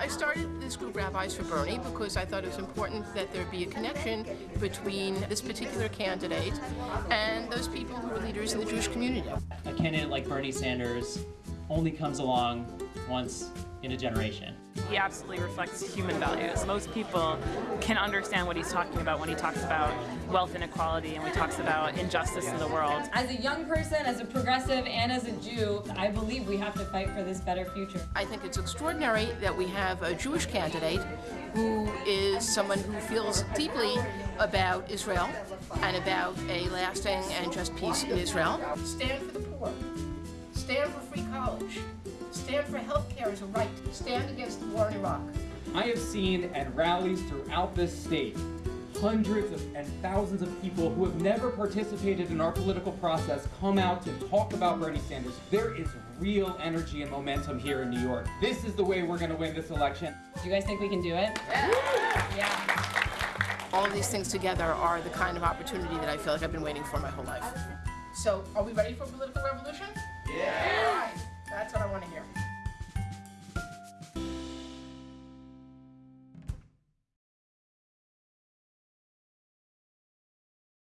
I started this group Rabbis for Bernie because I thought it was important that there be a connection between this particular candidate and those people who are leaders in the Jewish community. A candidate like Bernie Sanders only comes along once in a generation. He absolutely reflects human values. Most people can understand what he's talking about when he talks about wealth inequality and when he talks about injustice in the world. As a young person, as a progressive, and as a Jew, I believe we have to fight for this better future. I think it's extraordinary that we have a Jewish candidate who is someone who feels deeply about Israel and about a lasting and just peace in Israel. Stand for the poor. Stand for free college. Stand for health care as a right. Stand against the war in Iraq. I have seen at rallies throughout this state hundreds of, and thousands of people who have never participated in our political process come out to talk about Bernie Sanders. There is real energy and momentum here in New York. This is the way we're going to win this election. Do you guys think we can do it? Yeah. All of these things together are the kind of opportunity that I feel like I've been waiting for my whole life. So, are we ready for a political revolution? Yeah!